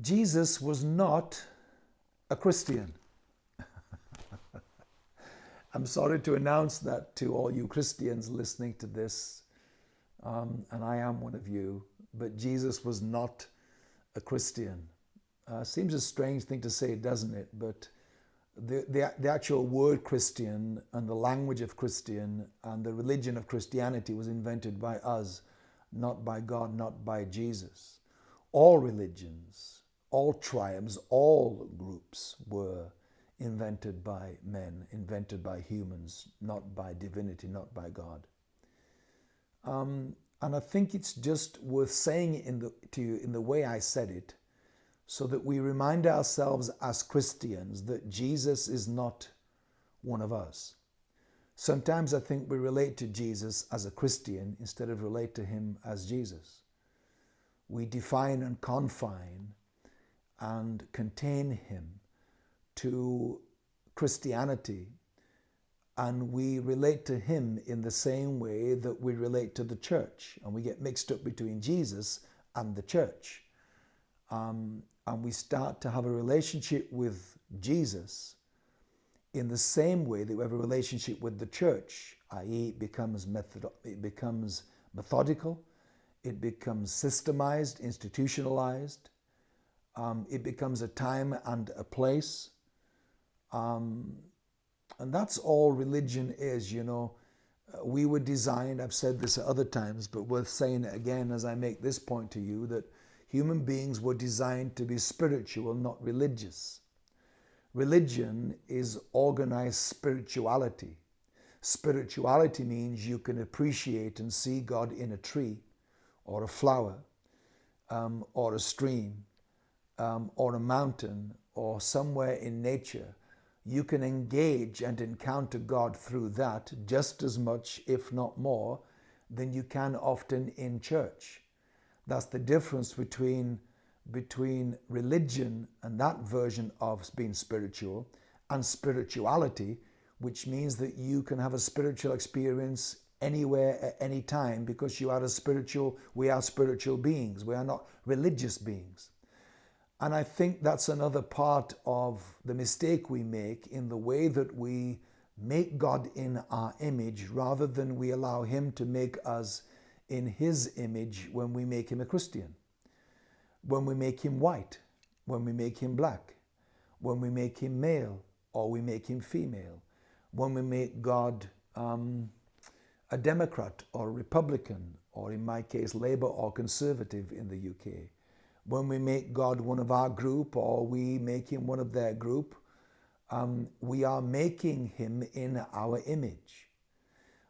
Jesus was not a Christian. I'm sorry to announce that to all you Christians listening to this, um, and I am one of you, but Jesus was not a Christian. Uh, seems a strange thing to say, doesn't it? But the, the, the actual word Christian and the language of Christian and the religion of Christianity was invented by us, not by God, not by Jesus. All religions, all tribes, all groups were invented by men, invented by humans, not by divinity, not by God. Um, and I think it's just worth saying in the, to you in the way I said it, so that we remind ourselves as Christians that Jesus is not one of us. Sometimes I think we relate to Jesus as a Christian instead of relate to him as Jesus. We define and confine and contain him to Christianity and we relate to him in the same way that we relate to the church and we get mixed up between Jesus and the church. Um, and we start to have a relationship with Jesus in the same way that we have a relationship with the church, i.e., it becomes method, it becomes methodical, it becomes systemized, institutionalized, um, it becomes a time and a place. Um, and that's all religion is, you know. Uh, we were designed, I've said this at other times, but worth saying it again as I make this point to you, that human beings were designed to be spiritual, not religious. Religion is organized spirituality. Spirituality means you can appreciate and see God in a tree or a flower um, or a stream um, or a mountain or somewhere in nature. You can engage and encounter God through that just as much, if not more, than you can often in church. That's the difference between, between religion and that version of being spiritual and spirituality, which means that you can have a spiritual experience anywhere at any time because you are a spiritual, we are spiritual beings. We are not religious beings. And I think that's another part of the mistake we make in the way that we make God in our image rather than we allow Him to make us in his image when we make him a Christian, when we make him white, when we make him black, when we make him male or we make him female, when we make God um, a Democrat or Republican, or in my case, Labour or Conservative in the UK, when we make God one of our group or we make him one of their group, um, we are making him in our image.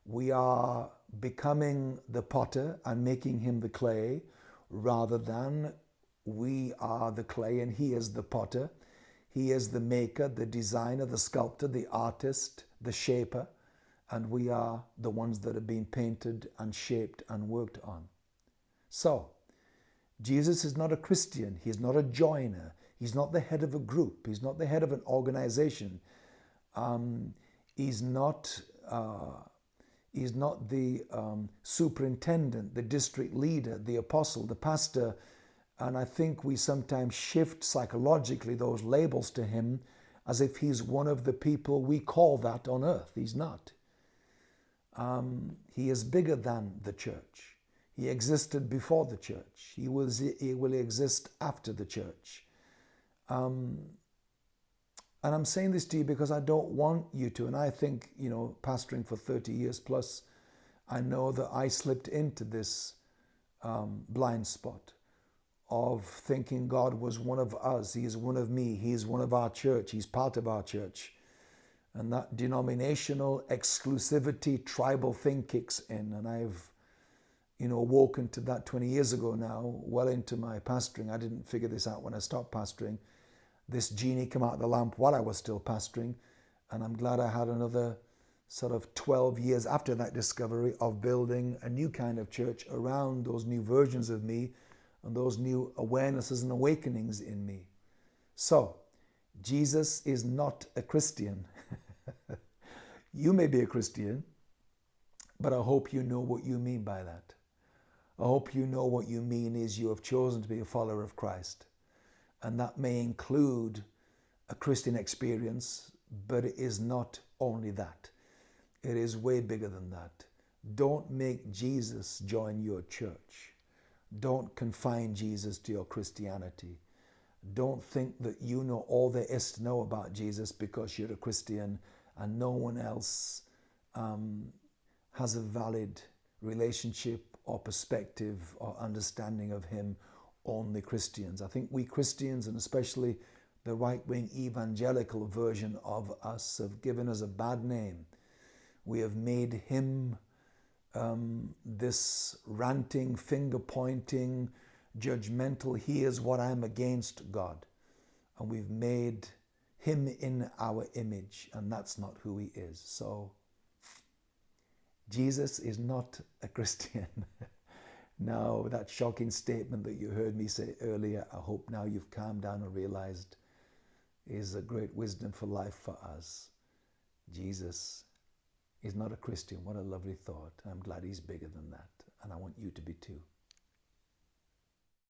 We are becoming the potter and making him the clay rather than we are the clay and he is the potter. He is the maker, the designer, the sculptor, the artist, the shaper, and we are the ones that are being painted and shaped and worked on. So, Jesus is not a Christian. He's not a joiner. He's not the head of a group. He's not the head of an organization. Um, he's not uh, He's not the um, superintendent, the district leader, the apostle, the pastor. And I think we sometimes shift psychologically those labels to him as if he's one of the people we call that on earth. He's not. Um, he is bigger than the church. He existed before the church. He, was, he will exist after the church. Um, and I'm saying this to you because I don't want you to. And I think, you know, pastoring for 30 years plus, I know that I slipped into this um, blind spot of thinking God was one of us. He is one of me. He is one of our church. He's part of our church. And that denominational exclusivity, tribal thing kicks in. And I've, you know, woken to that 20 years ago now, well into my pastoring. I didn't figure this out when I stopped pastoring this genie came out of the lamp while I was still pastoring. And I'm glad I had another sort of 12 years after that discovery of building a new kind of church around those new versions of me and those new awarenesses and awakenings in me. So, Jesus is not a Christian. you may be a Christian, but I hope you know what you mean by that. I hope you know what you mean is you have chosen to be a follower of Christ And that may include a Christian experience, but it is not only that. It is way bigger than that. Don't make Jesus join your church. Don't confine Jesus to your Christianity. Don't think that you know all there is to know about Jesus because you're a Christian and no one else um, has a valid relationship or perspective or understanding of Him, on the Christians. I think we Christians, and especially the right wing evangelical version of us, have given us a bad name. We have made Him um, this ranting, finger pointing, judgmental, he is what I'm against God. And we've made him in our image, and that's not who he is. So, Jesus is not a Christian. now, that shocking statement that you heard me say earlier, I hope now you've calmed down and realized is a great wisdom for life for us. Jesus is not a Christian. What a lovely thought. I'm glad he's bigger than that. And I want you to be too.